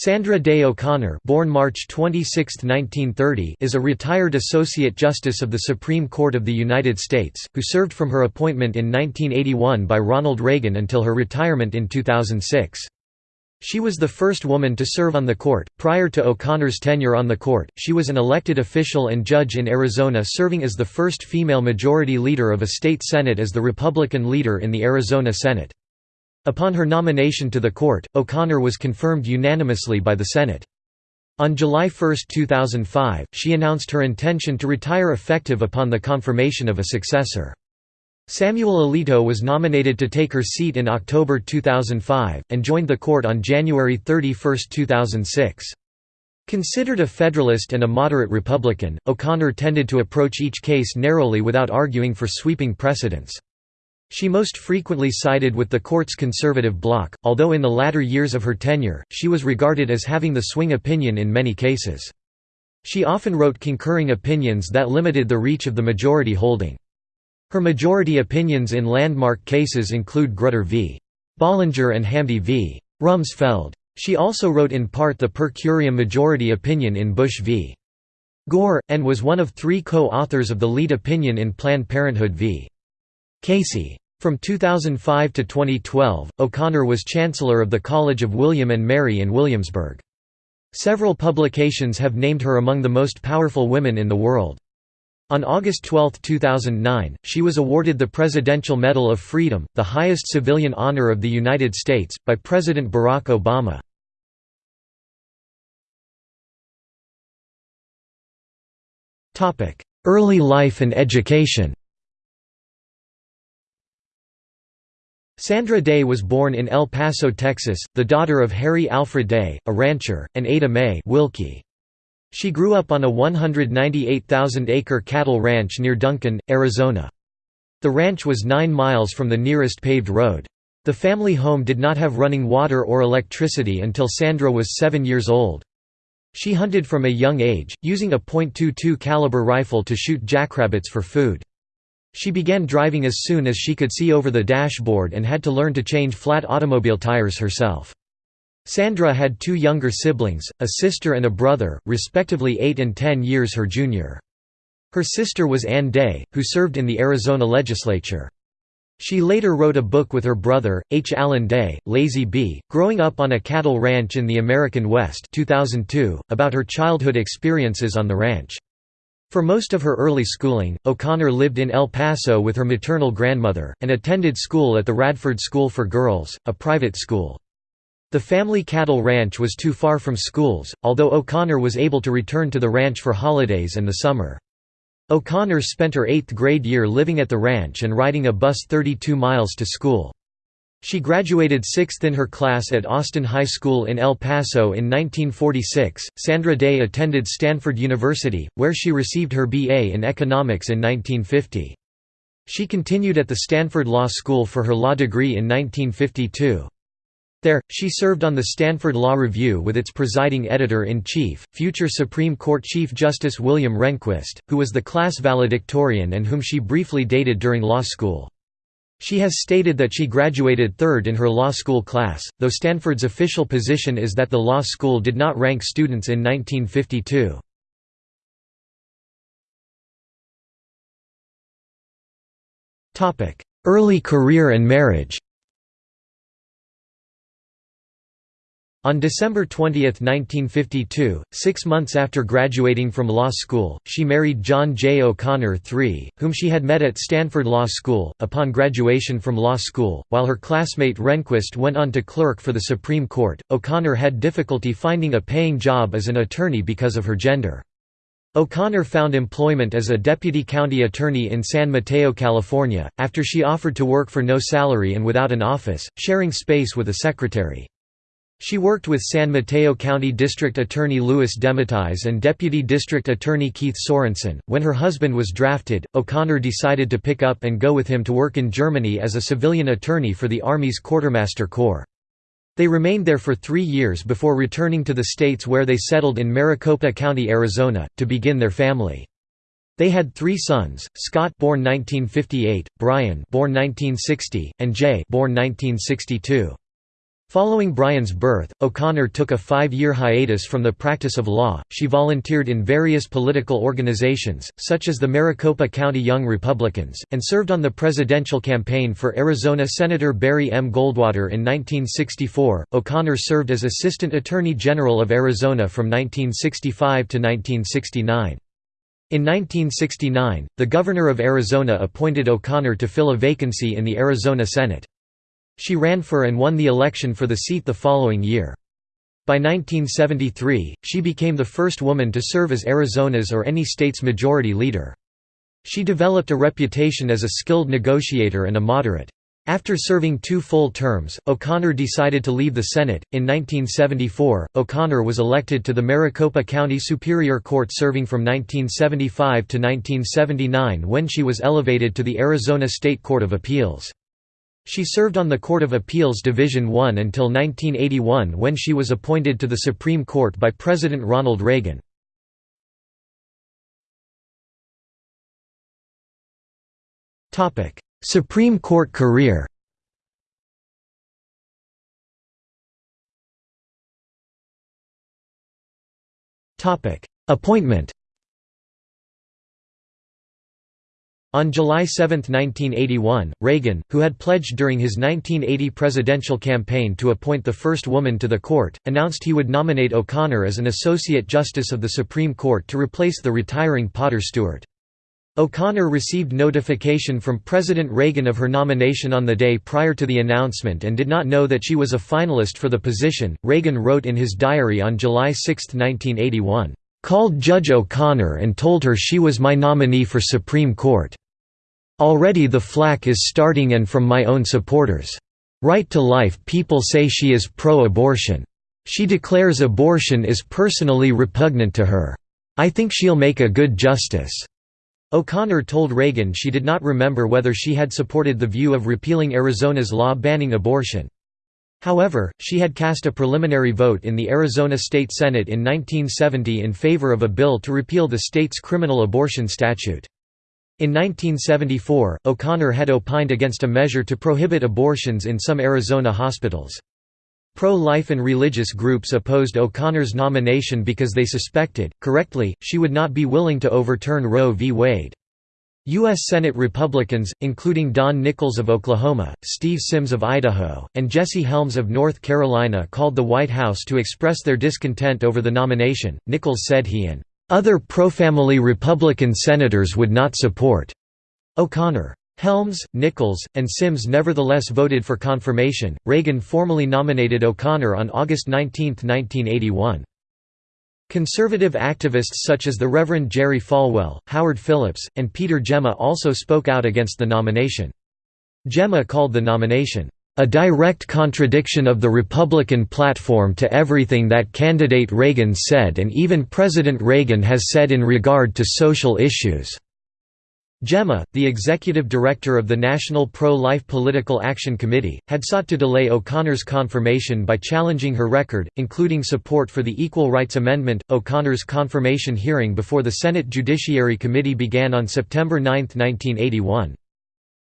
Sandra Day O'Connor born March 26, 1930, is a retired Associate Justice of the Supreme Court of the United States, who served from her appointment in 1981 by Ronald Reagan until her retirement in 2006. She was the first woman to serve on the court. Prior to O'Connor's tenure on the court, she was an elected official and judge in Arizona serving as the first female majority leader of a state senate as the Republican leader in the Arizona Senate. Upon her nomination to the court, O'Connor was confirmed unanimously by the Senate. On July 1, 2005, she announced her intention to retire effective upon the confirmation of a successor. Samuel Alito was nominated to take her seat in October 2005, and joined the court on January 31, 2006. Considered a Federalist and a moderate Republican, O'Connor tended to approach each case narrowly without arguing for sweeping precedents. She most frequently sided with the court's conservative bloc, although in the latter years of her tenure, she was regarded as having the swing opinion in many cases. She often wrote concurring opinions that limited the reach of the majority holding. Her majority opinions in landmark cases include Grutter v. Bollinger and Hamdi v. Rumsfeld. She also wrote in part the per curiam majority opinion in Bush v. Gore, and was one of three co-authors of the lead opinion in Planned Parenthood v. Casey. From 2005 to 2012, O'Connor was Chancellor of the College of William and Mary in Williamsburg. Several publications have named her among the most powerful women in the world. On August 12, 2009, she was awarded the Presidential Medal of Freedom, the highest civilian honor of the United States, by President Barack Obama. Early life and education Sandra Day was born in El Paso, Texas, the daughter of Harry Alfred Day, a rancher, and Ada Mae Wilkie. She grew up on a 198,000-acre cattle ranch near Duncan, Arizona. The ranch was nine miles from the nearest paved road. The family home did not have running water or electricity until Sandra was seven years old. She hunted from a young age, using a .22 caliber rifle to shoot jackrabbits for food. She began driving as soon as she could see over the dashboard and had to learn to change flat automobile tires herself. Sandra had two younger siblings, a sister and a brother, respectively 8 and 10 years her junior. Her sister was Ann Day, who served in the Arizona legislature. She later wrote a book with her brother, H. Allen Day, Lazy B, Growing Up on a Cattle Ranch in the American West 2002, about her childhood experiences on the ranch. For most of her early schooling, O'Connor lived in El Paso with her maternal grandmother, and attended school at the Radford School for Girls, a private school. The family cattle ranch was too far from schools, although O'Connor was able to return to the ranch for holidays and the summer. O'Connor spent her eighth grade year living at the ranch and riding a bus 32 miles to school. She graduated sixth in her class at Austin High School in El Paso in 1946. Sandra Day attended Stanford University, where she received her BA in economics in 1950. She continued at the Stanford Law School for her law degree in 1952. There, she served on the Stanford Law Review with its presiding editor-in-chief, future Supreme Court Chief Justice William Rehnquist, who was the class valedictorian and whom she briefly dated during law school. She has stated that she graduated third in her law school class, though Stanford's official position is that the law school did not rank students in 1952. Early career and marriage On December 20, 1952, six months after graduating from law school, she married John J. O'Connor III, whom she had met at Stanford Law School. Upon graduation from law school, while her classmate Rehnquist went on to clerk for the Supreme Court, O'Connor had difficulty finding a paying job as an attorney because of her gender. O'Connor found employment as a deputy county attorney in San Mateo, California, after she offered to work for no salary and without an office, sharing space with a secretary. She worked with San Mateo County District Attorney Louis Dematteis and Deputy District Attorney Keith Sorensen. When her husband was drafted, O'Connor decided to pick up and go with him to work in Germany as a civilian attorney for the Army's Quartermaster Corps. They remained there for three years before returning to the States where they settled in Maricopa County, Arizona, to begin their family. They had three sons, Scott born 1958, Brian born 1960, and Jay born 1962. Following Brian's birth, O'Connor took a five-year hiatus from the practice of law. She volunteered in various political organizations, such as the Maricopa County Young Republicans, and served on the presidential campaign for Arizona Senator Barry M. Goldwater in 1964. O'Connor served as Assistant Attorney General of Arizona from 1965 to 1969. In 1969, the Governor of Arizona appointed O'Connor to fill a vacancy in the Arizona Senate. She ran for and won the election for the seat the following year. By 1973, she became the first woman to serve as Arizona's or any state's majority leader. She developed a reputation as a skilled negotiator and a moderate. After serving two full terms, O'Connor decided to leave the Senate. In 1974, O'Connor was elected to the Maricopa County Superior Court, serving from 1975 to 1979 when she was elevated to the Arizona State Court of Appeals. She served on the Court of Appeals Division I until 1981 when she was appointed to the Supreme Court by President Ronald Reagan. Supreme Court career Appointment On July 7, 1981, Reagan, who had pledged during his 1980 presidential campaign to appoint the first woman to the court, announced he would nominate O'Connor as an Associate Justice of the Supreme Court to replace the retiring Potter Stewart. O'Connor received notification from President Reagan of her nomination on the day prior to the announcement and did not know that she was a finalist for the position. Reagan wrote in his diary on July 6, 1981, Called Judge O'Connor and told her she was my nominee for Supreme Court. Already the flack is starting and from my own supporters. Right to life people say she is pro-abortion. She declares abortion is personally repugnant to her. I think she'll make a good justice." O'Connor told Reagan she did not remember whether she had supported the view of repealing Arizona's law banning abortion. However, she had cast a preliminary vote in the Arizona State Senate in 1970 in favor of a bill to repeal the state's criminal abortion statute. In 1974, O'Connor had opined against a measure to prohibit abortions in some Arizona hospitals. Pro-life and religious groups opposed O'Connor's nomination because they suspected, correctly, she would not be willing to overturn Roe v. Wade. U.S. Senate Republicans, including Don Nickles of Oklahoma, Steve Symms of Idaho, and Jesse Helms of North Carolina called the White House to express their discontent over the nomination. Nickles said he and other pro-family Republican senators would not support O'Connor. Helms, Nickles, and Symms nevertheless voted for confirmation. Reagan formally nominated O'Connor on August 19, 1981. Conservative activists such as the Reverend Jerry Falwell, Howard Phillips, and Peter Gemma also spoke out against the nomination. Gemma called the nomination, "...a direct contradiction of the Republican platform to everything that candidate Reagan said and even President Reagan has said in regard to social issues." Gemma, the executive director of the National Pro-Life Political Action Committee, had sought to delay O'Connor's confirmation by challenging her record, including support for the Equal Rights Amendment. O'Connor's confirmation hearing before the Senate Judiciary Committee began on September 9, 1981.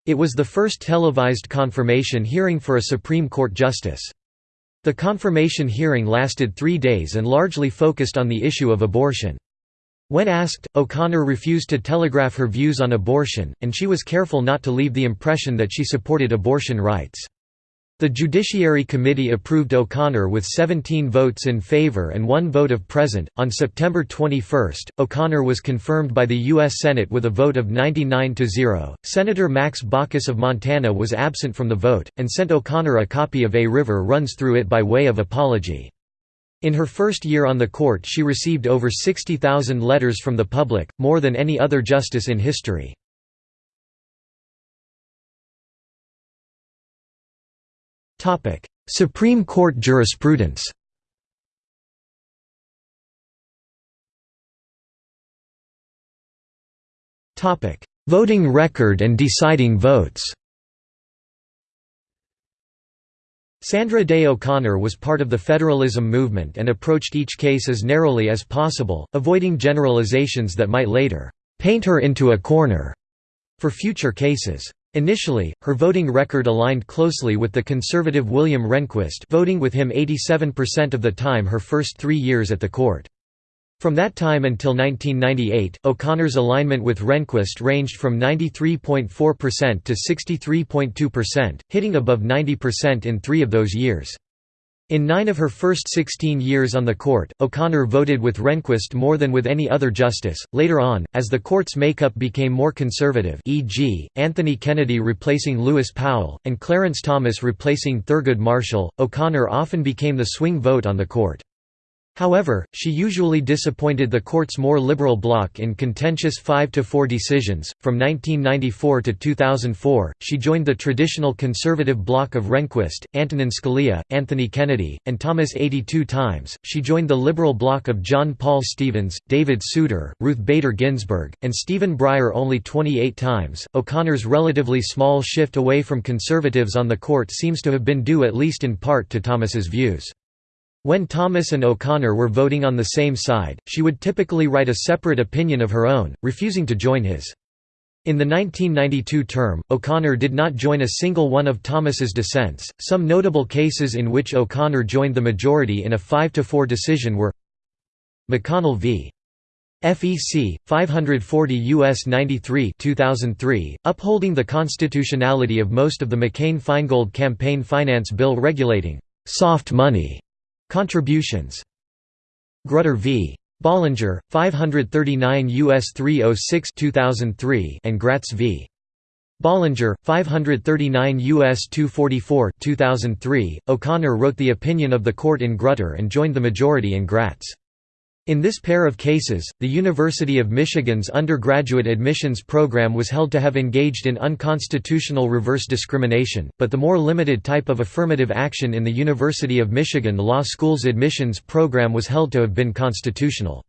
It was the first televised confirmation hearing for a Supreme Court justice. The confirmation hearing lasted three days and largely focused on the issue of abortion. When asked, O'Connor refused to telegraph her views on abortion, and she was careful not to leave the impression that she supported abortion rights. The Judiciary Committee approved O'Connor with 17 votes in favor and one vote of present. On September 21, O'Connor was confirmed by the U.S. Senate with a vote of 99 to 0. Senator Max Baucus of Montana was absent from the vote, and sent O'Connor a copy of A River Runs Through It by way of apology. In her first year on the court she received over 60,000 letters from the public, more than any other justice in history. Supreme Court jurisprudence Voting record and deciding votes Sandra Day O'Connor was part of the federalism movement and approached each case as narrowly as possible, avoiding generalizations that might later «paint her into a corner» for future cases. Initially, her voting record aligned closely with the conservative William Rehnquist voting with him 87% of the time her first three years at the court. From that time until 1998, O'Connor's alignment with Rehnquist ranged from 93.4% to 63.2%, hitting above 90% in three of those years. In nine of her first 16 years on the court, O'Connor voted with Rehnquist more than with any other justice. Later on, as the court's makeup became more conservative, e.g., Anthony Kennedy replacing Lewis Powell, and Clarence Thomas replacing Thurgood Marshall, O'Connor often became the swing vote on the court. However, she usually disappointed the court's more liberal bloc in contentious 5–4 decisions. From 1994 to 2004, she joined the traditional conservative bloc of Rehnquist, Antonin Scalia, Anthony Kennedy, and Thomas 82 times. She joined the liberal bloc of John Paul Stevens, David Souter, Ruth Bader Ginsburg, and Stephen Breyer only 28 times. O'Connor's relatively small shift away from conservatives on the court seems to have been due at least in part to Thomas's views. When Thomas and O'Connor were voting on the same side, she would typically write a separate opinion of her own, refusing to join his. In the 1992 term, O'Connor did not join a single one of Thomas's dissents. Some notable cases in which O'Connor joined the majority in a 5–4 decision were McConnell v. FEC 540 US 93 2003 upholding the constitutionality of most of the McCain-Feingold campaign finance bill regulating soft money Contributions Grutter v. Bollinger, 539 U.S. 306 2003 and Gratz v. Bollinger, 539 U.S. 244 2003. O'Connor wrote the opinion of the court in Grutter and joined the majority in Gratz. In this pair of cases, the University of Michigan's undergraduate admissions program was held to have engaged in unconstitutional reverse discrimination, but the more limited type of affirmative action in the University of Michigan Law School's admissions program was held to have been constitutional.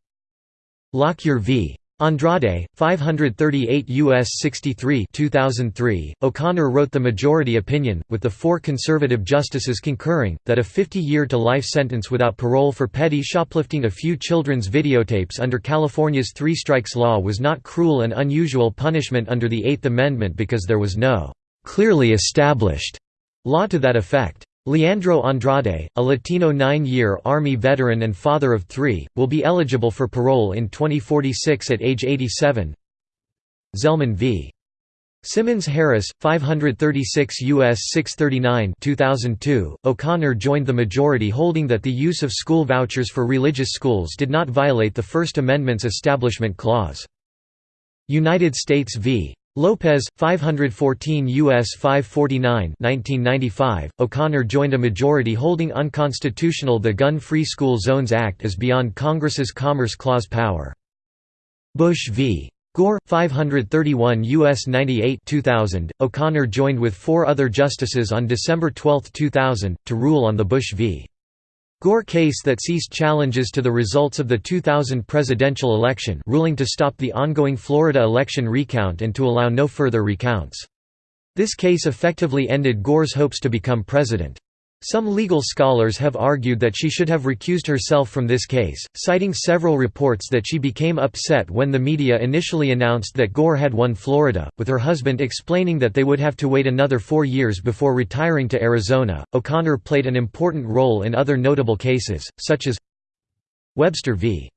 Lockyer v. Andrade, 538 U.S. 63 2003, O'Connor wrote the majority opinion, with the four conservative justices concurring, that a 50-year-to-life sentence without parole for petty shoplifting a few children's videotapes under California's three strikes law was not cruel and unusual punishment under the Eighth Amendment because there was no «clearly established» law to that effect. Leandro Andrade, a Latino nine-year Army veteran and father of three, will be eligible for parole in 2046 at age 87 Zelman v. Simmons Harris, 536 U.S. 639 2002, O'Connor joined the majority holding that the use of school vouchers for religious schools did not violate the First Amendment's Establishment Clause. United States v. Lopez, 514 U.S. 549 1995, O'Connor joined a majority holding unconstitutional the Gun-Free School Zones Act as beyond Congress's Commerce Clause power. Bush v. Gore, 531 U.S. 98 2000, O'Connor joined with four other justices on December 12, 2000, to rule on the Bush v. Gore case that ceased challenges to the results of the 2000 presidential election ruling to stop the ongoing Florida election recount and to allow no further recounts. This case effectively ended Gore's hopes to become president. Some legal scholars have argued that she should have recused herself from this case, citing several reports that she became upset when the media initially announced that Gore had won Florida, with her husband explaining that they would have to wait another four years before retiring to Arizona. O'Connor played an important role in other notable cases, such as Webster v.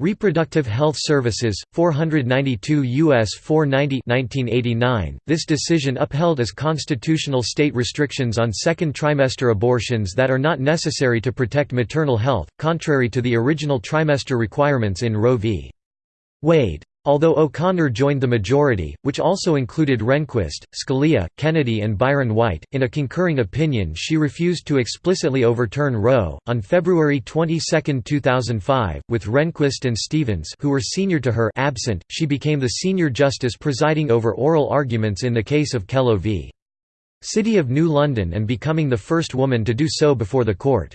Reproductive Health Services, 492 U.S. 490 1989. This decision upheld as constitutional state restrictions on second trimester abortions that are not necessary to protect maternal health, contrary to the original trimester requirements in Roe v. Wade. Although O'Connor joined the majority, which also included Rehnquist, Scalia, Kennedy, and Byron White, in a concurring opinion she refused to explicitly overturn Roe. On February 22, 2005, with Rehnquist and Stevens, who were senior to her, absent, she became the senior justice presiding over oral arguments in the case of Kelo v. City of New London and becoming the first woman to do so before the court.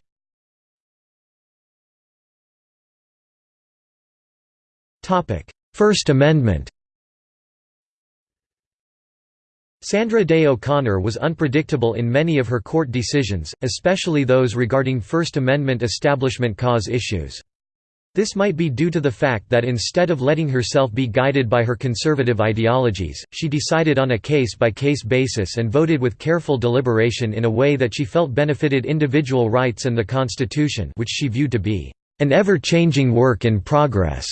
Topic First Amendment Sandra Day O'Connor was unpredictable in many of her court decisions, especially those regarding First Amendment Establishment Clause issues. This might be due to the fact that instead of letting herself be guided by her conservative ideologies, she decided on a case-by-case -case basis and voted with careful deliberation in a way that she felt benefited individual rights and the Constitution which she viewed to be an ever-changing work in progress.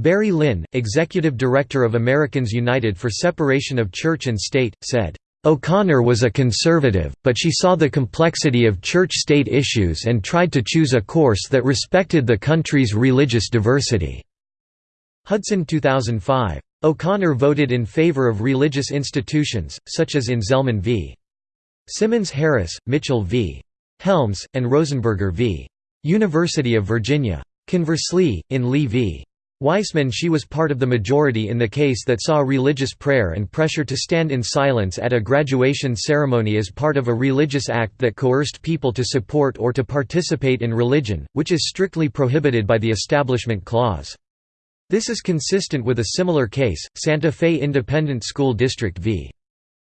Barry Lynn, executive director of Americans United for Separation of Church and State, said, O'Connor was a conservative, but she saw the complexity of church-state issues and tried to choose a course that respected the country's religious diversity." Hudson 2005. O'Connor voted in favor of religious institutions, such as in Zelman v. Simmons Harris, Mitchell v. Helms, and Rosenberger v. University of Virginia. Conversely, in Lee v. Weisman she was part of the majority in the case that saw religious prayer and pressure to stand in silence at a graduation ceremony as part of a religious act that coerced people to support or to participate in religion, which is strictly prohibited by the Establishment Clause. This is consistent with a similar case, Santa Fe Independent School District v.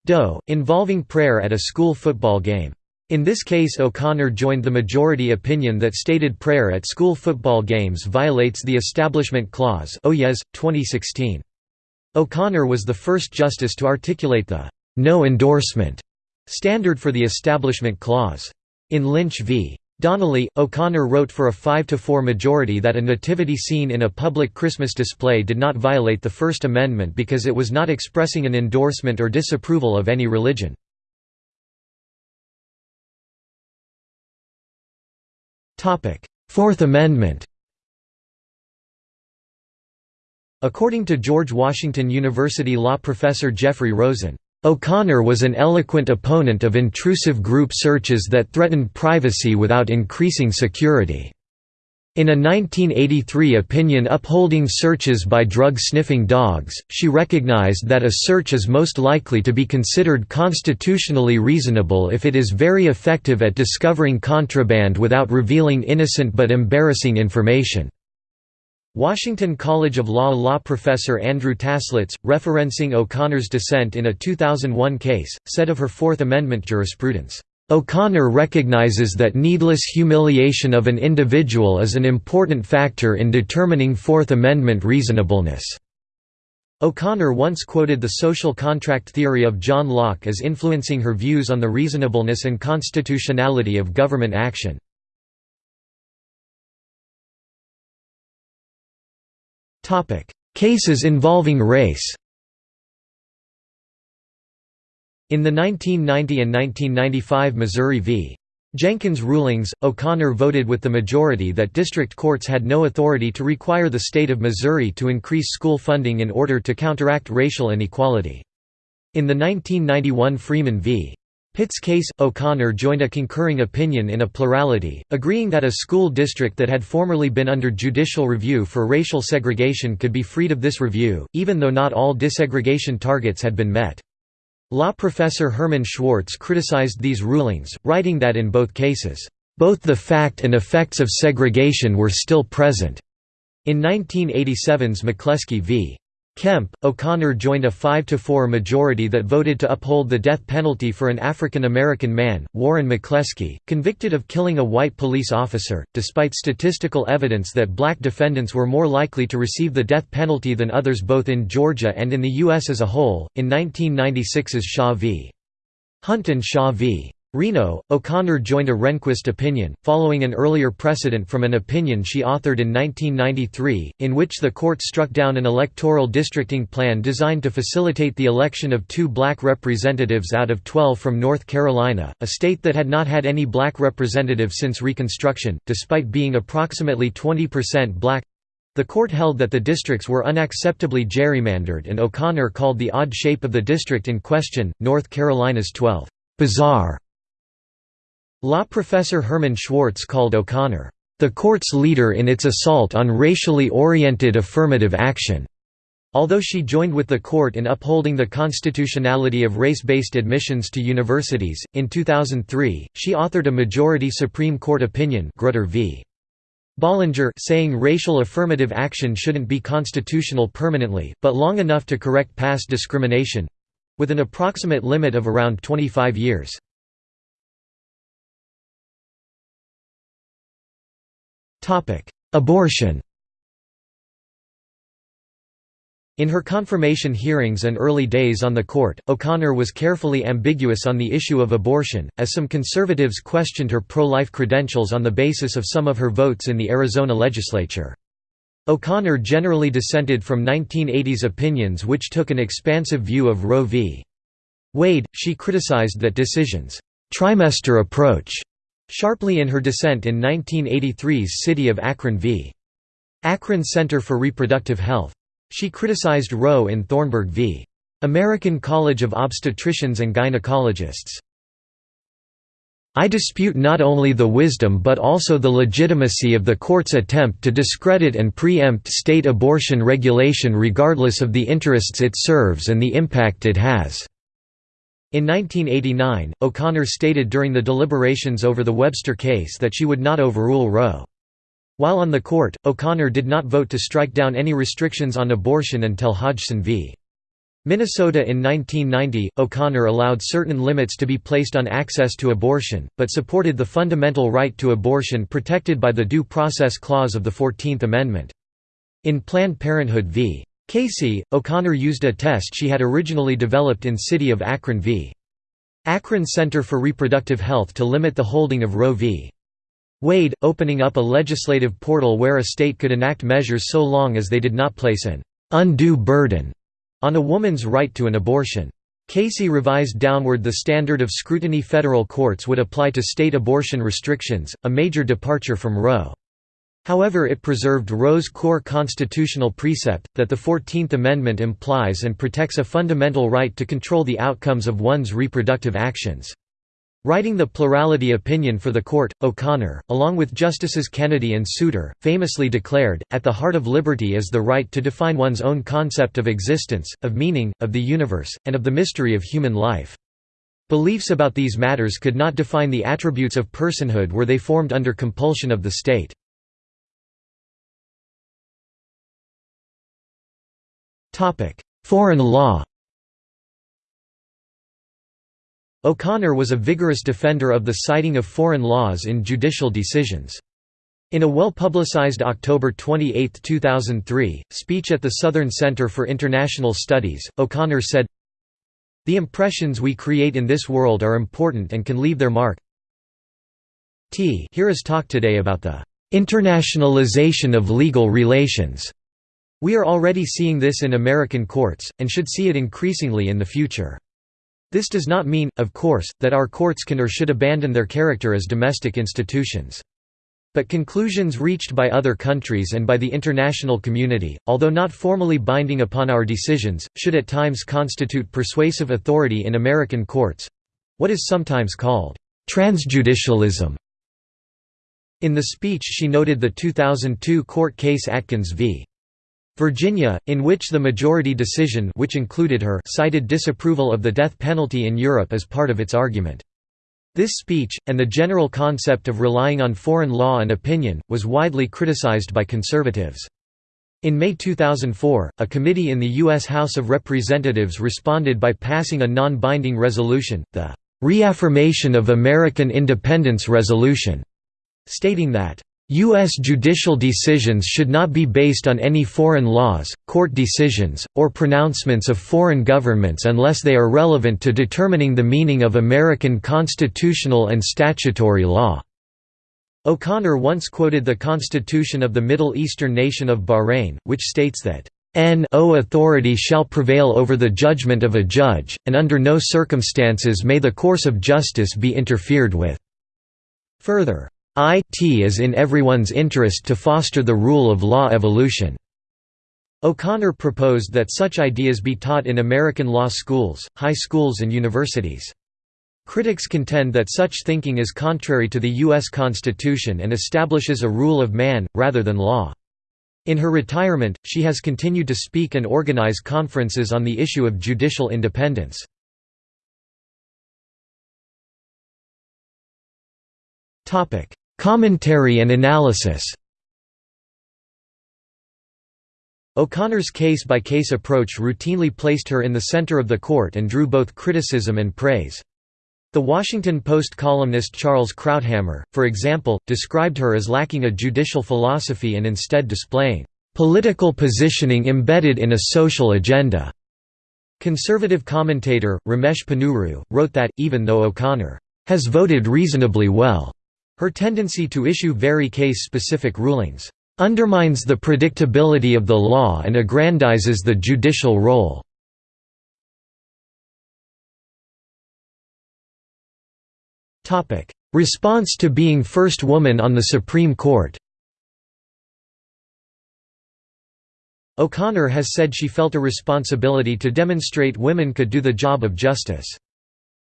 Doe, involving prayer at a school football game. In this case O'Connor joined the majority opinion that stated prayer at school football games violates the Establishment Clause Oyez, 2016. O'Connor was the first justice to articulate the «no endorsement» standard for the Establishment Clause. In Lynch v. Donnelly, O'Connor wrote for a 5–4 majority that a nativity scene in a public Christmas display did not violate the First Amendment because it was not expressing an endorsement or disapproval of any religion. Fourth Amendment According to George Washington University law professor Jeffrey Rosen, O'Connor was an eloquent opponent of intrusive group searches that threatened privacy without increasing security. In a 1983 opinion upholding searches by drug-sniffing dogs, she recognized that a search is most likely to be considered constitutionally reasonable if it is very effective at discovering contraband without revealing innocent but embarrassing information. Washington College of Law law professor Andrew Taslitz, referencing O'Connor's dissent in a 2001 case, said of her Fourth Amendment jurisprudence, O'Connor recognizes that needless humiliation of an individual is an important factor in determining Fourth Amendment reasonableness. O'Connor once quoted the social contract theory of John Locke as influencing her views on the reasonableness and constitutionality of government action. Cases involving race In the 1990 and 1995 Missouri v. Jenkins rulings, O'Connor voted with the majority that district courts had no authority to require the state of Missouri to increase school funding in order to counteract racial inequality. In the 1991 Freeman v. Pitts case, O'Connor joined a concurring opinion in a plurality, agreeing that a school district that had formerly been under judicial review for racial segregation could be freed of this review, even though not all desegregation targets had been met. Law professor Herman Schwartz criticized these rulings, writing that in both cases, "...both the fact and effects of segregation were still present." In 1987's McCleskey v. Kemp, O'Connor joined a 5–4 majority that voted to uphold the death penalty for an African American man, Warren McCleskey, convicted of killing a white police officer, despite statistical evidence that black defendants were more likely to receive the death penalty than others both in Georgia and in the U.S. as a whole. In 1996's Shaw v. Hunt and Shaw v. Reno, O'Connor joined a Rehnquist opinion, following an earlier precedent from an opinion she authored in 1993, in which the court struck down an electoral districting plan designed to facilitate the election of two black representatives out of 12 from North Carolina, a state that had not had any black representative since Reconstruction, despite being approximately 20% black. The court held that the districts were unacceptably gerrymandered and O'Connor called the odd shape of the district in question, North Carolina's 12, bizarre Law professor Herman Schwartz called O'Connor, "...the court's leader in its assault on racially oriented affirmative action." Although she joined with the court in upholding the constitutionality of race-based admissions to universities, in 2003, she authored a majority Supreme Court opinion Grutter v. Bollinger saying racial affirmative action shouldn't be constitutional permanently, but long enough to correct past discrimination—with an approximate limit of around 25 years. Abortion In her confirmation hearings and early days on the court, O'Connor was carefully ambiguous on the issue of abortion, as some conservatives questioned her pro-life credentials on the basis of some of her votes in the Arizona legislature. O'Connor generally dissented from 1980s opinions which took an expansive view of Roe v. Wade. She criticized that decision's trimester approach sharply in her dissent in 1983's City of Akron v. Akron Center for Reproductive Health. She criticized Roe in Thornburg v. American College of Obstetricians and Gynecologists. I dispute not only the wisdom but also the legitimacy of the court's attempt to discredit and preempt state abortion regulation regardless of the interests it serves and the impact it has." In 1989, O'Connor stated during the deliberations over the Webster case that she would not overrule Roe. While on the court, O'Connor did not vote to strike down any restrictions on abortion until Hodgson v. Minnesota in 1990, O'Connor allowed certain limits to be placed on access to abortion, but supported the fundamental right to abortion protected by the Due Process Clause of the Fourteenth Amendment. In Planned Parenthood v. Casey, O'Connor used a test she had originally developed in City of Akron v. Akron Center for Reproductive Health to limit the holding of Roe v. Wade, opening up a legislative portal where a state could enact measures so long as they did not place an undue burden on a woman's right to an abortion. Casey revised downward the standard of scrutiny federal courts would apply to state abortion restrictions, a major departure from Roe. However it preserved Roe's core constitutional precept, that the Fourteenth Amendment implies and protects a fundamental right to control the outcomes of one's reproductive actions. Writing the plurality opinion for the court, O'Connor, along with Justices Kennedy and Souter, famously declared, at the heart of liberty is the right to define one's own concept of existence, of meaning, of the universe, and of the mystery of human life. Beliefs about these matters could not define the attributes of personhood were they formed under compulsion of the state. Foreign law O'Connor was a vigorous defender of the citing of foreign laws in judicial decisions. In a well-publicized October 28, 2003, speech at the Southern Center for International Studies, O'Connor said, The impressions we create in this world are important and can leave their mark. T here is talk today about the internationalization of legal relations. We are already seeing this in American courts, and should see it increasingly in the future. This does not mean, of course, that our courts can or should abandon their character as domestic institutions. But conclusions reached by other countries and by the international community, although not formally binding upon our decisions, should at times constitute persuasive authority in American courts—what is sometimes called transjudicialism. In the speech she noted the 2002 court case Atkins v. Virginia, in which the majority decision which included her cited disapproval of the death penalty in Europe as part of its argument. This speech, and the general concept of relying on foreign law and opinion, was widely criticized by conservatives. In May 2004, a committee in the U.S. House of Representatives responded by passing a non-binding resolution, the "'Reaffirmation of American Independence Resolution' stating that U.S. judicial decisions should not be based on any foreign laws, court decisions, or pronouncements of foreign governments unless they are relevant to determining the meaning of American constitutional and statutory law. O'Connor once quoted the constitution of the Middle Eastern nation of Bahrain, which states that, "No authority shall prevail over the judgment of a judge, and under no circumstances may the course of justice be interfered with." Further, it is in everyone's interest to foster the rule of law evolution. O'Connor proposed that such ideas be taught in American law schools, high schools and universities. Critics contend that such thinking is contrary to the U.S. Constitution and establishes a rule of man, rather than law. In her retirement, she has continued to speak and organize conferences on the issue of judicial independence. Commentary and analysis O'Connor's case-by-case -case approach routinely placed her in the center of the court and drew both criticism and praise. The Washington Post columnist Charles Krauthammer, for example, described her as lacking a judicial philosophy and instead displaying political positioning embedded in a social agenda. Conservative commentator, Ramesh Ponnuru, wrote that, even though O'Connor has voted reasonably well, her tendency to issue very case-specific rulings undermines the predictability of the law and aggrandizes the judicial role. Response to being first woman on the Supreme Court O'Connor has said she felt a responsibility to demonstrate women could do the job of justice.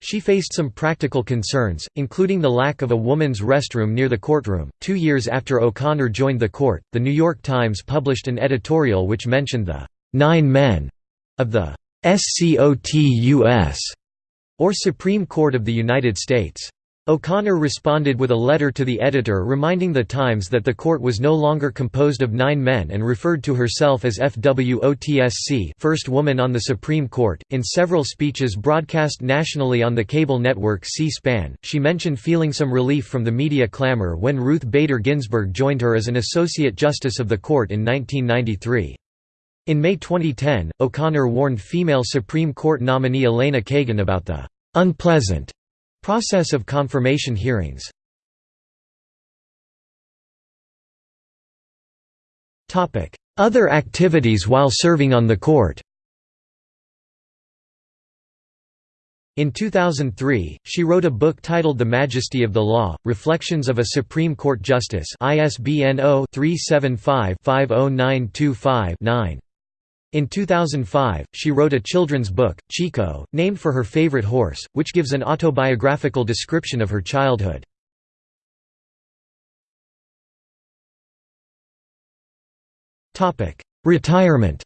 She faced some practical concerns, including the lack of a woman's restroom near the courtroom. Two years after O'Connor joined the court, The New York Times published an editorial which mentioned the nine men of the SCOTUS, or Supreme Court of the United States. O'Connor responded with a letter to the editor reminding the Times that the court was no longer composed of nine men and referred to herself as FWOTSC first woman on the Supreme Court. In several speeches broadcast nationally on the cable network C-SPAN, she mentioned feeling some relief from the media clamor when Ruth Bader Ginsburg joined her as an Associate Justice of the Court in 1993. In May 2010, O'Connor warned female Supreme Court nominee Elena Kagan about the unpleasant Process of confirmation hearings Other activities while serving on the court In 2003, she wrote a book titled The Majesty of the Law, Reflections of a Supreme Court Justice ISBN 0-375-50925-9. In 2005, she wrote a children's book, Chico, named for her favorite horse, which gives an autobiographical description of her childhood. Retirement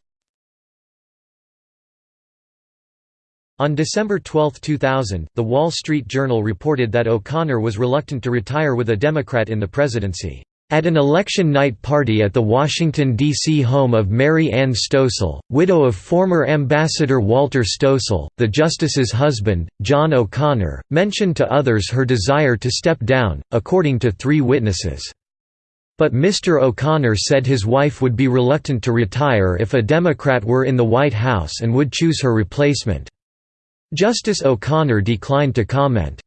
On December 12, 2000, The Wall Street Journal reported that O'Connor was reluctant to retire with a Democrat in the presidency. At an election night party at the Washington, D.C. home of Mary Ann Stoessel, widow of former Ambassador Walter Stoessel, the justice's husband, John O'Connor, mentioned to others her desire to step down, according to three witnesses. But Mr. O'Connor said his wife would be reluctant to retire if a Democrat were in the White House and would choose her replacement. Justice O'Connor declined to comment.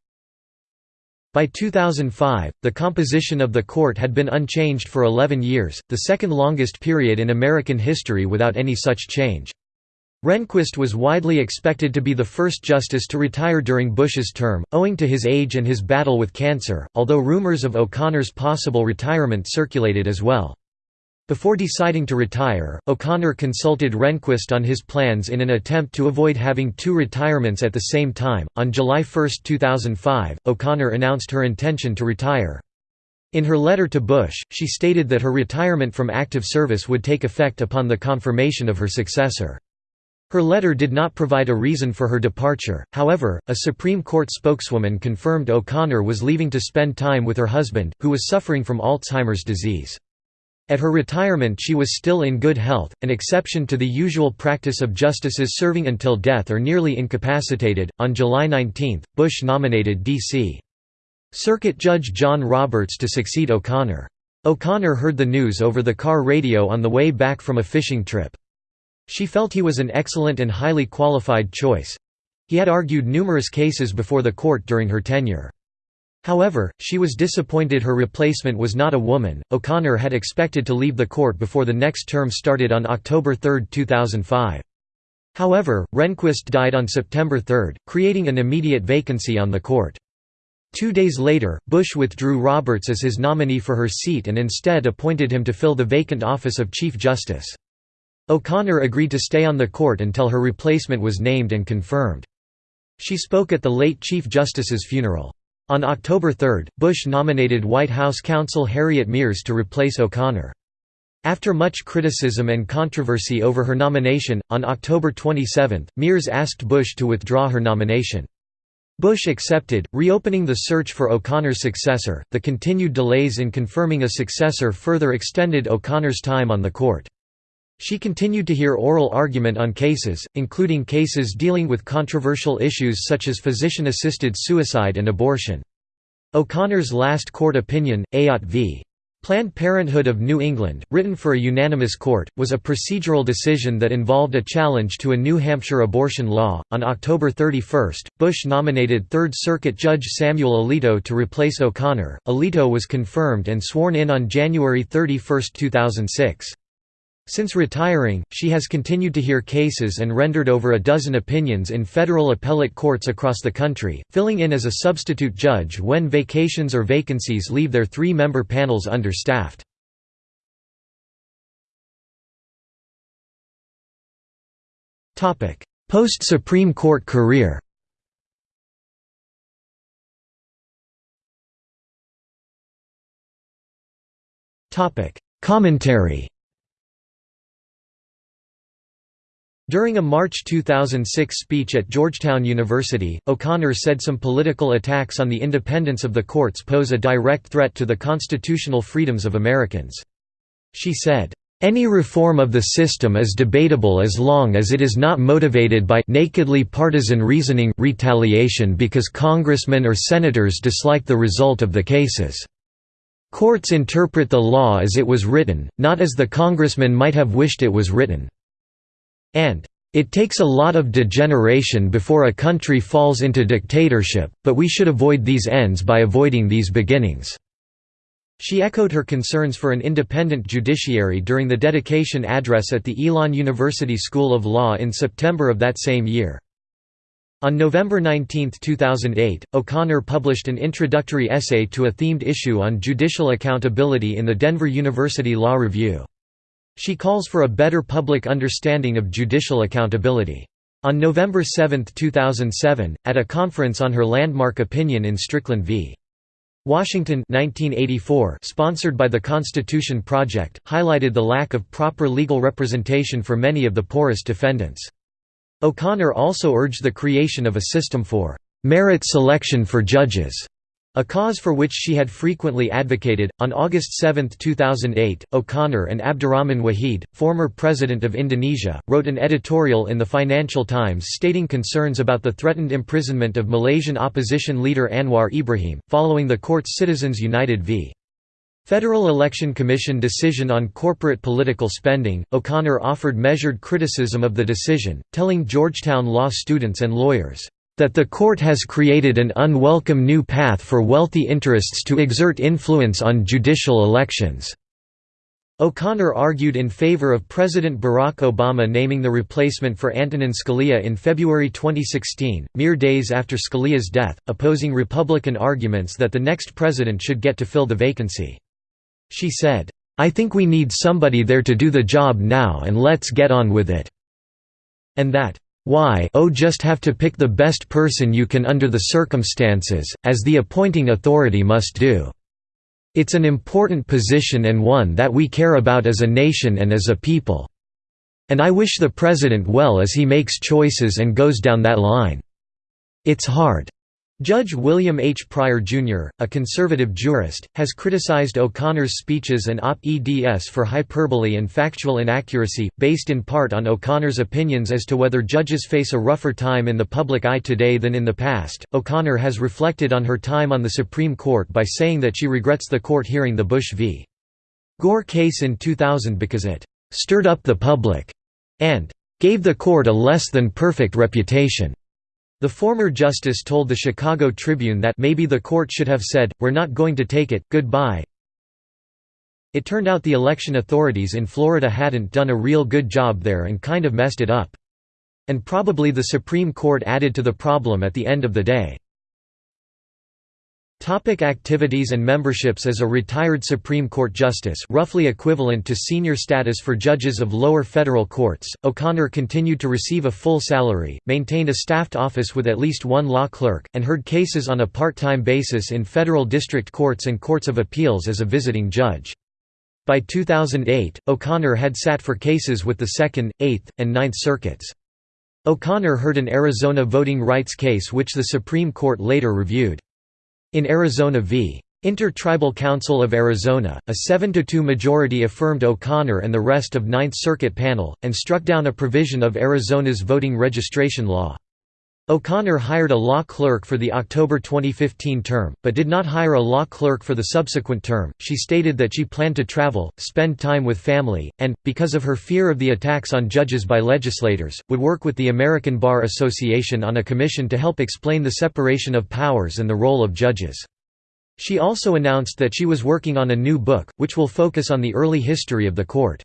By 2005, the composition of the court had been unchanged for 11 years, the second longest period in American history without any such change. Rehnquist was widely expected to be the first justice to retire during Bush's term, owing to his age and his battle with cancer, although rumors of O'Connor's possible retirement circulated as well. Before deciding to retire, O'Connor consulted Rehnquist on his plans in an attempt to avoid having two retirements at the same time. On July 1, 2005, O'Connor announced her intention to retire. In her letter to Bush, she stated that her retirement from active service would take effect upon the confirmation of her successor. Her letter did not provide a reason for her departure, however, a Supreme Court spokeswoman confirmed O'Connor was leaving to spend time with her husband, who was suffering from Alzheimer's disease. At her retirement she was still in good health, an exception to the usual practice of justices serving until death or nearly incapacitated. On July 19, Bush nominated D.C. Circuit Judge John Roberts to succeed O'Connor. O'Connor heard the news over the car radio on the way back from a fishing trip. She felt he was an excellent and highly qualified choice. He had argued numerous cases before the court during her tenure. However, she was disappointed her replacement was not a woman. O'Connor had expected to leave the court before the next term started on October 3, 2005. However, Rehnquist died on September 3, creating an immediate vacancy on the court. Two days later, Bush withdrew Roberts as his nominee for her seat and instead appointed him to fill the vacant office of Chief Justice. O'Connor agreed to stay on the court until her replacement was named and confirmed. She spoke at the late Chief Justice's funeral. On October 3, Bush nominated White House counsel Harriet Miers to replace O'Connor. After much criticism and controversy over her nomination, on October 27, Miers asked Bush to withdraw her nomination. Bush accepted, reopening the search for O'Connor's successor. The continued delays in confirming a successor further extended O'Connor's time on the court. She continued to hear oral argument on cases, including cases dealing with controversial issues such as physician-assisted suicide and abortion. O'Connor's last court opinion, Ayotte v. Planned Parenthood of New England, written for a unanimous court, was a procedural decision that involved a challenge to a New Hampshire abortion law. On October 31, Bush nominated Third Circuit Judge Samuel Alito to replace O'Connor. Alito was confirmed and sworn in on January 31, 2006. Since retiring, she has continued to hear cases and rendered over a dozen opinions in federal appellate courts across the country, filling in as a substitute judge when vacations or vacancies leave their three-member panels understaffed. Post-Supreme Court career Commentary During a March 2006 speech at Georgetown University, O'Connor said some political attacks on the independence of the courts pose a direct threat to the constitutional freedoms of Americans. She said, "...any reform of the system is debatable as long as it is not motivated by nakedly partisan reasoning retaliation because congressmen or senators dislike the result of the cases." Courts interpret the law as it was written, not as the congressman might have wished it was written and it takes a lot of degeneration before a country falls into dictatorship, but we should avoid these ends by avoiding these beginnings." She echoed her concerns for an independent judiciary during the dedication address at the Elon University School of Law in September of that same year. On November 19, 2008, O'Connor published an introductory essay to a themed issue on judicial accountability in the Denver University Law Review. She calls for a better public understanding of judicial accountability. On November 7, 2007, at a conference on her landmark opinion in Strickland v. Washington 1984 sponsored by the Constitution Project, highlighted the lack of proper legal representation for many of the poorest defendants. O'Connor also urged the creation of a system for «merit selection for judges» A cause for which she had frequently advocated. On August 7, 2008, O'Connor and Abdurrahman Wahid, former president of Indonesia, wrote an editorial in the Financial Times stating concerns about the threatened imprisonment of Malaysian opposition leader Anwar Ibrahim, following the court's Citizens United v. Federal Election Commission decision on corporate political spending, O'Connor offered measured criticism of the decision, telling Georgetown law students and lawyers, that the court has created an unwelcome new path for wealthy interests to exert influence on judicial elections." O'Connor argued in favor of President Barack Obama naming the replacement for Antonin Scalia in February 2016, mere days after Scalia's death, opposing Republican arguments that the next president should get to fill the vacancy. She said, "'I think we need somebody there to do the job now and let's get on with it'", and that, why oh just have to pick the best person you can under the circumstances, as the appointing authority must do. It's an important position and one that we care about as a nation and as a people. And I wish the President well as he makes choices and goes down that line. It's hard. Judge William H. Pryor, Jr., a conservative jurist, has criticized O'Connor's speeches and op-eds for hyperbole and factual inaccuracy, based in part on O'Connor's opinions as to whether judges face a rougher time in the public eye today than in the past. O'Connor has reflected on her time on the Supreme Court by saying that she regrets the court hearing the Bush v. Gore case in 2000 because it stirred up the public and gave the court a less than perfect reputation. The former justice told the Chicago Tribune that maybe the court should have said, we're not going to take it, goodbye. It turned out the election authorities in Florida hadn't done a real good job there and kind of messed it up. And probably the Supreme Court added to the problem at the end of the day. Topic activities and memberships As a retired Supreme Court justice roughly equivalent to senior status for judges of lower federal courts, O'Connor continued to receive a full salary, maintained a staffed office with at least one law clerk, and heard cases on a part-time basis in federal district courts and courts of appeals as a visiting judge. By 2008, O'Connor had sat for cases with the Second, Eighth, and Ninth Circuits. O'Connor heard an Arizona voting rights case which the Supreme Court later reviewed. In Arizona v. Inter-Tribal Council of Arizona, a 7–2 majority affirmed O'Connor and the rest of Ninth Circuit panel, and struck down a provision of Arizona's voting registration law. O'Connor hired a law clerk for the October 2015 term, but did not hire a law clerk for the subsequent term. She stated that she planned to travel, spend time with family, and, because of her fear of the attacks on judges by legislators, would work with the American Bar Association on a commission to help explain the separation of powers and the role of judges. She also announced that she was working on a new book, which will focus on the early history of the court.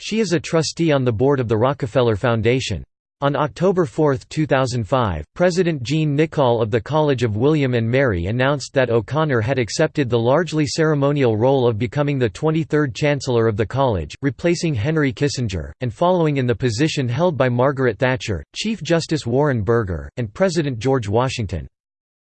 She is a trustee on the board of the Rockefeller Foundation. On October 4, 2005, President Gene Nichol of the College of William and Mary announced that O'Connor had accepted the largely ceremonial role of becoming the 23rd Chancellor of the college, replacing Henry Kissinger, and following in the position held by Margaret Thatcher, Chief Justice Warren Burger, and President George Washington.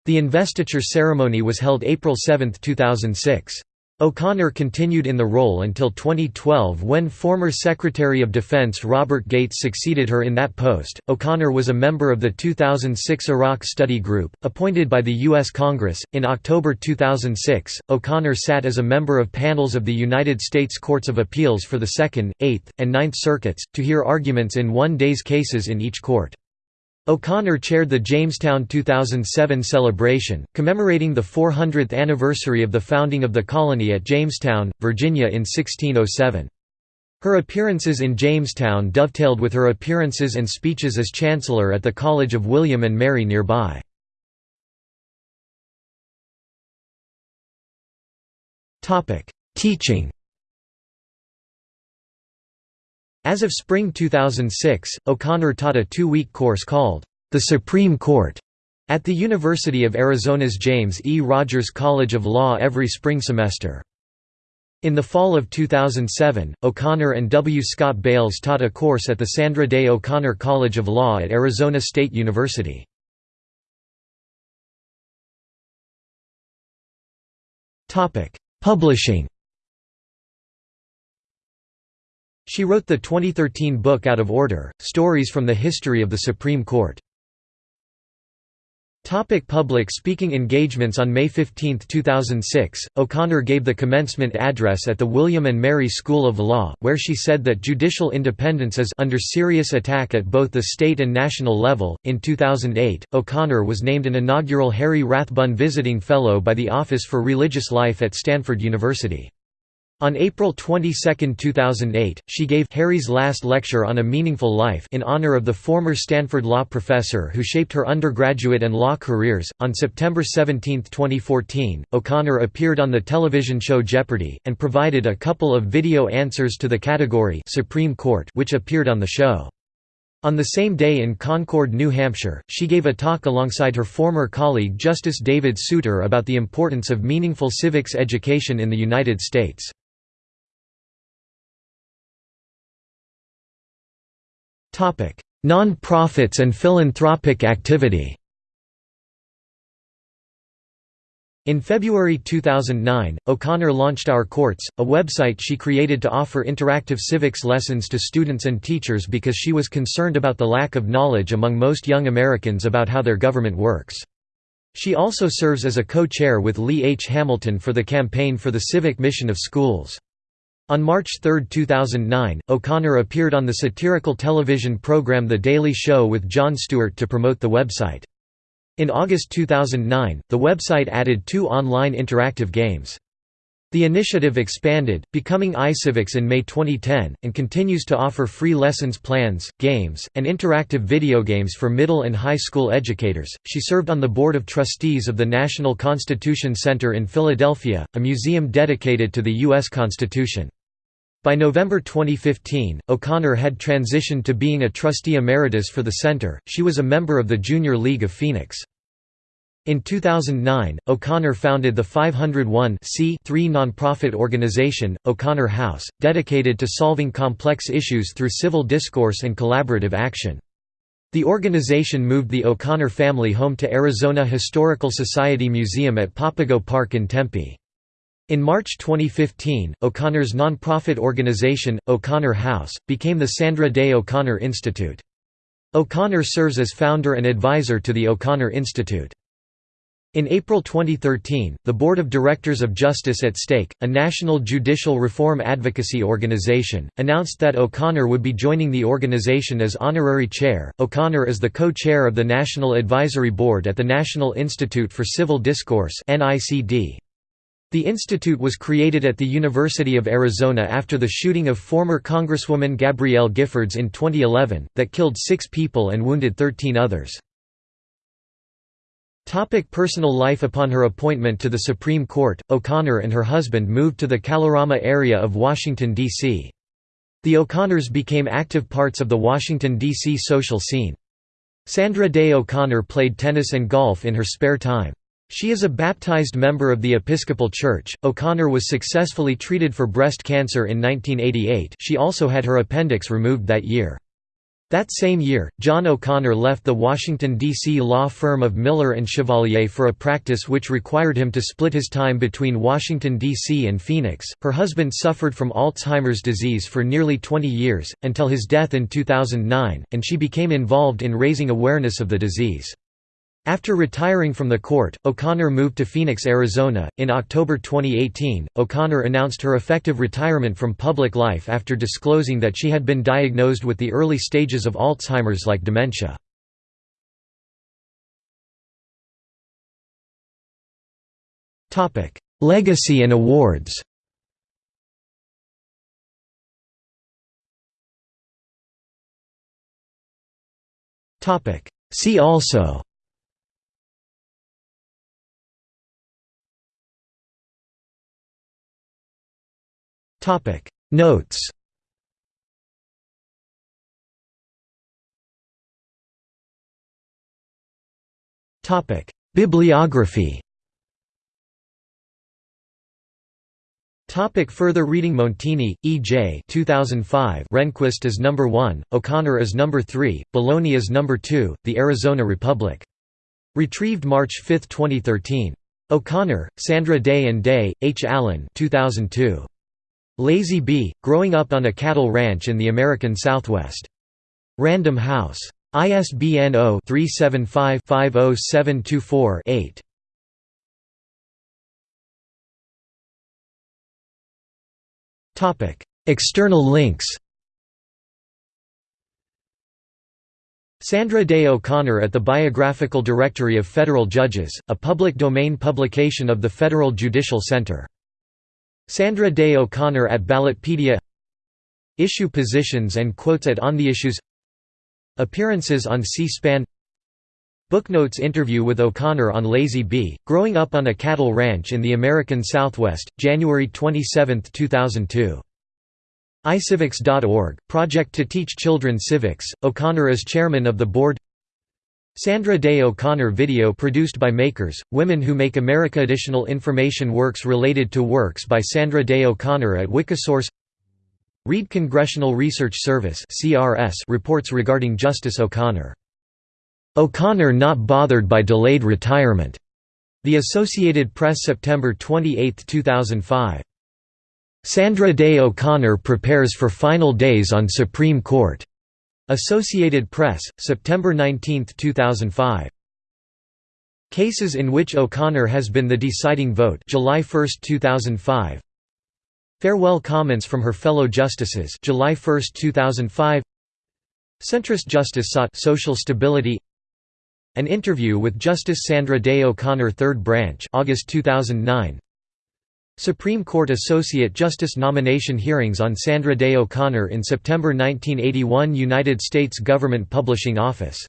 The investiture ceremony was held April 7, 2006. O'Connor continued in the role until 2012 when former Secretary of Defense Robert Gates succeeded her in that post. O'Connor was a member of the 2006 Iraq Study Group, appointed by the U.S. Congress. In October 2006, O'Connor sat as a member of panels of the United States Courts of Appeals for the Second, Eighth, and Ninth Circuits, to hear arguments in one day's cases in each court. O'Connor chaired the Jamestown 2007 celebration, commemorating the 400th anniversary of the founding of the colony at Jamestown, Virginia in 1607. Her appearances in Jamestown dovetailed with her appearances and speeches as Chancellor at the College of William and Mary nearby. Teaching As of spring 2006, O'Connor taught a two-week course called, The Supreme Court, at the University of Arizona's James E. Rogers College of Law every spring semester. In the fall of 2007, O'Connor and W. Scott Bales taught a course at the Sandra Day O'Connor College of Law at Arizona State University. Publishing She wrote the 2013 book Out of Order, Stories from the History of the Supreme Court. Topic public speaking engagements On May 15, 2006, O'Connor gave the commencement address at the William & Mary School of Law, where she said that judicial independence is under serious attack at both the state and national level. In 2008, O'Connor was named an inaugural Harry Rathbun Visiting Fellow by the Office for Religious Life at Stanford University. On April 22, 2008, she gave Harry's last lecture on a meaningful life in honor of the former Stanford law professor who shaped her undergraduate and law careers. On September 17, 2014, O'Connor appeared on the television show Jeopardy! and provided a couple of video answers to the category Supreme Court which appeared on the show. On the same day in Concord, New Hampshire, she gave a talk alongside her former colleague Justice David Souter about the importance of meaningful civics education in the United States. Non-profits and philanthropic activity In February 2009, O'Connor launched Our Courts, a website she created to offer interactive civics lessons to students and teachers because she was concerned about the lack of knowledge among most young Americans about how their government works. She also serves as a co-chair with Lee H. Hamilton for the Campaign for the Civic Mission of Schools. On March 3, 2009, O'Connor appeared on the satirical television program The Daily Show with Jon Stewart to promote the website. In August 2009, the website added two online interactive games. The initiative expanded, becoming iCivics in May 2010, and continues to offer free lessons plans, games, and interactive video games for middle and high school educators. She served on the board of trustees of the National Constitution Center in Philadelphia, a museum dedicated to the U.S. Constitution. By November 2015, O'Connor had transitioned to being a trustee emeritus for the center. She was a member of the Junior League of Phoenix. In 2009, O'Connor founded the 501 nonprofit organization, O'Connor House, dedicated to solving complex issues through civil discourse and collaborative action. The organization moved the O'Connor family home to Arizona Historical Society Museum at Papago Park in Tempe. In March 2015, O'Connor's nonprofit organization, O'Connor House, became the Sandra Day O'Connor Institute. O'Connor serves as founder and advisor to the O'Connor Institute. In April 2013, the Board of Directors of Justice at Stake, a national judicial reform advocacy organization, announced that O'Connor would be joining the organization as honorary chair. O'Connor is the co-chair of the National Advisory Board at the National Institute for Civil Discourse (NICD). The institute was created at the University of Arizona after the shooting of former Congresswoman Gabrielle Giffords in 2011, that killed six people and wounded 13 others. Topic personal life Upon her appointment to the Supreme Court, O'Connor and her husband moved to the Kalorama area of Washington, D.C. The O'Connors became active parts of the Washington, D.C. social scene. Sandra Day O'Connor played tennis and golf in her spare time. She is a baptized member of the Episcopal Church. O'Connor was successfully treated for breast cancer in 1988 she also had her appendix removed that year. That same year, John O'Connor left the Washington, D.C. law firm of Miller and Chevalier for a practice which required him to split his time between Washington, D.C. and Phoenix. Her husband suffered from Alzheimer's disease for nearly 20 years, until his death in 2009, and she became involved in raising awareness of the disease. After retiring from the court, O'Connor moved to Phoenix, Arizona. In October 2018, O'Connor announced her effective retirement from public life after disclosing that she had been diagnosed with the early stages of Alzheimer's like dementia. Legacy and awards See also Topic Notes Topic Bibliography Topic further reading Montini, E. J. 2005 Rehnquist is number 1, O'Connor is number 3, Bologna is number 2, The Arizona Republic. Retrieved March 5, 2013. O'Connor, Sandra Day and Day, H. Allen 2002. Lazy B, growing up on a cattle ranch in the American Southwest. Random House. ISBN 0-375-50724-8. External links Sandra Day O'Connor at the Biographical Directory of Federal Judges, a public domain publication of the Federal Judicial Center Sandra Day O'Connor at Ballotpedia Issue positions and quotes at On the Issues Appearances on C-SPAN Booknotes interview with O'Connor on Lazy B, growing up on a cattle ranch in the American Southwest, January 27, 2002. iCivics.org, project to teach children civics, O'Connor is chairman of the board Sandra Day O'Connor video produced by Makers, Women Who Make America Additional information works related to works by Sandra Day O'Connor at Wikisource Read Congressional Research Service reports regarding Justice O'Connor. O'Connor not bothered by delayed retirement. The Associated Press September 28, 2005. Sandra Day O'Connor prepares for final days on Supreme Court. Associated Press, September 19, 2005. Cases in which O'Connor has been the deciding vote July 1, 2005. Farewell comments from her fellow justices July 1, 2005. Centrist justice sought social stability An interview with Justice Sandra Day O'Connor 3rd Branch August 2009 Supreme Court Associate Justice nomination hearings on Sandra Day O'Connor in September 1981 United States Government Publishing Office